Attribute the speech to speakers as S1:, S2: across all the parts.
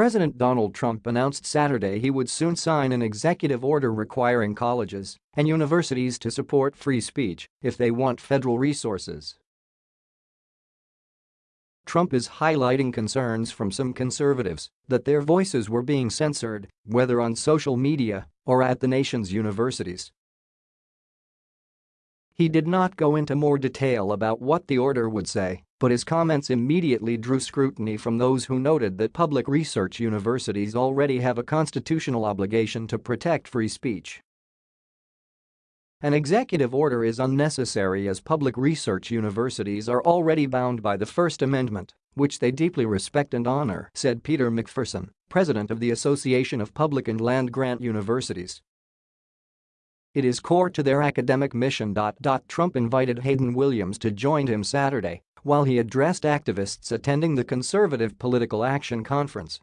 S1: President Donald Trump announced Saturday he would soon sign an executive order requiring colleges and universities to support free speech if they want federal resources. Trump is highlighting concerns from some conservatives that their voices were being censored, whether on social media or at the nation's universities. He did not go into more detail about what the order would say, but his comments immediately drew scrutiny from those who noted that public research universities already have a constitutional obligation to protect free speech. An executive order is unnecessary as public research universities are already bound by the First Amendment, which they deeply respect and honor, said Peter McPherson, president of the Association of Public and Land-Grant Universities. It is core to their academic mission. Trump invited Hayden Williams to join him Saturday while he addressed activists attending the Conservative Political Action Conference.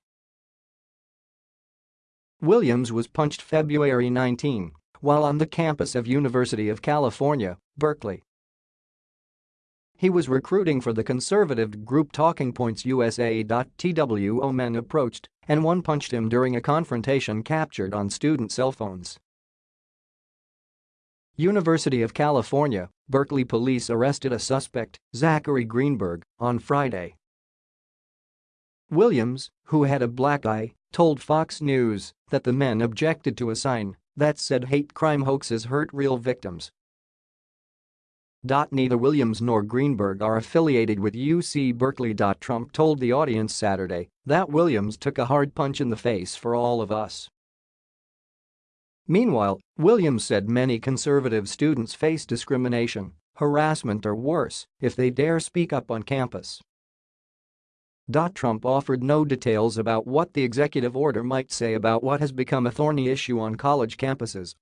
S1: Williams was punched February 19 while on the campus of University of California, Berkeley. He was recruiting for the conservative group Turning Point USA. TWO men approached and one punched him during a confrontation captured on student cell phones. University of California, Berkeley police arrested a suspect, Zachary Greenberg, on Friday. Williams, who had a black eye, told Fox News that the men objected to a sign that said hate crime hoaxes hurt real victims. Neither Williams nor Greenberg are affiliated with UC Berkeley. Trump told the audience Saturday that Williams took a hard punch in the face for all of us. Meanwhile, Williams said many conservative students face discrimination, harassment or worse if they dare speak up on campus. Trump offered no details about what the executive order might say about what has become a thorny issue on college campuses